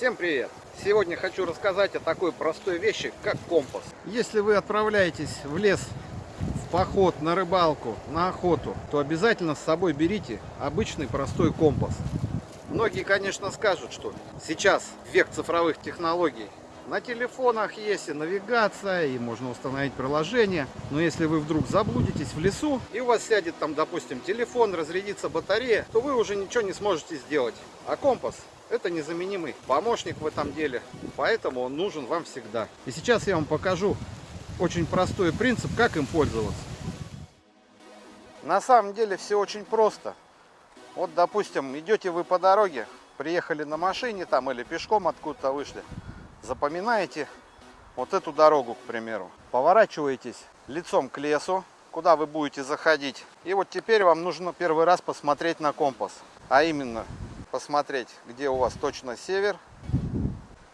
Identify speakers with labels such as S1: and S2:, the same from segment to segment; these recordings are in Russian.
S1: Всем привет! Сегодня хочу рассказать о такой простой вещи, как компас. Если вы отправляетесь в лес в поход, на рыбалку, на охоту, то обязательно с собой берите обычный простой компас. Многие, конечно, скажут, что сейчас век цифровых технологий. На телефонах есть и навигация, и можно установить приложение. Но если вы вдруг заблудитесь в лесу, и у вас сядет там, допустим, телефон, разрядится батарея, то вы уже ничего не сможете сделать. А компас это незаменимый помощник в этом деле, поэтому он нужен вам всегда. И сейчас я вам покажу очень простой принцип, как им пользоваться. На самом деле все очень просто. Вот, допустим, идете вы по дороге, приехали на машине там или пешком откуда-то вышли, запоминаете вот эту дорогу, к примеру, поворачиваетесь лицом к лесу, куда вы будете заходить. И вот теперь вам нужно первый раз посмотреть на компас, а именно посмотреть, где у вас точно север.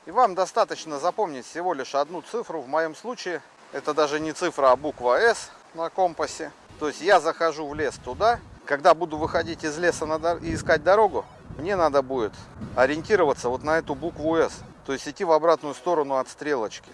S1: И вам достаточно запомнить всего лишь одну цифру. В моем случае это даже не цифра, а буква S на компасе. То есть я захожу в лес туда, когда буду выходить из леса и искать дорогу, мне надо будет ориентироваться вот на эту букву S, то есть идти в обратную сторону от стрелочки.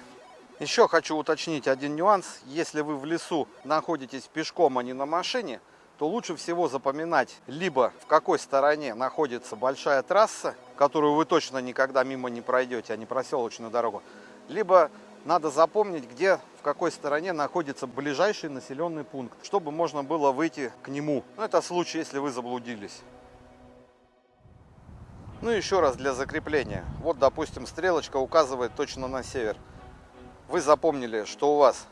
S1: Еще хочу уточнить один нюанс. Если вы в лесу находитесь пешком, а не на машине, то лучше всего запоминать либо в какой стороне находится большая трасса, которую вы точно никогда мимо не пройдете, а не проселочную дорогу, либо надо запомнить, где, в какой стороне находится ближайший населенный пункт, чтобы можно было выйти к нему. Ну, это случай, если вы заблудились. Ну, еще раз для закрепления. Вот, допустим, стрелочка указывает точно на север. Вы запомнили, что у вас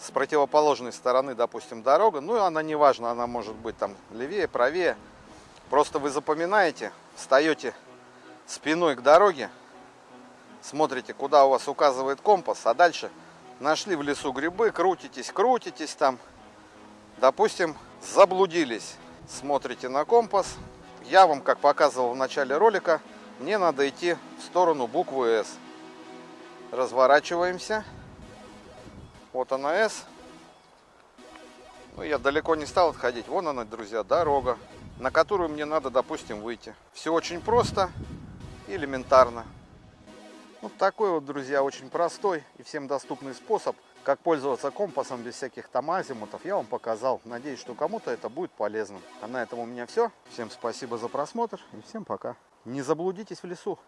S1: с противоположной стороны, допустим, дорога. Ну, она не важна, она может быть там левее, правее. Просто вы запоминаете, встаете спиной к дороге, смотрите, куда у вас указывает компас, а дальше нашли в лесу грибы, крутитесь, крутитесь там. Допустим, заблудились, смотрите на компас. Я вам, как показывал в начале ролика, мне надо идти в сторону буквы S. Разворачиваемся. Вот она S. Ну, я далеко не стал отходить. Вон она, друзья, дорога, на которую мне надо, допустим, выйти. Все очень просто элементарно. Вот такой вот, друзья, очень простой и всем доступный способ, как пользоваться компасом без всяких там азимутов, я вам показал. Надеюсь, что кому-то это будет полезно. А на этом у меня все. Всем спасибо за просмотр и всем пока. Не заблудитесь в лесу.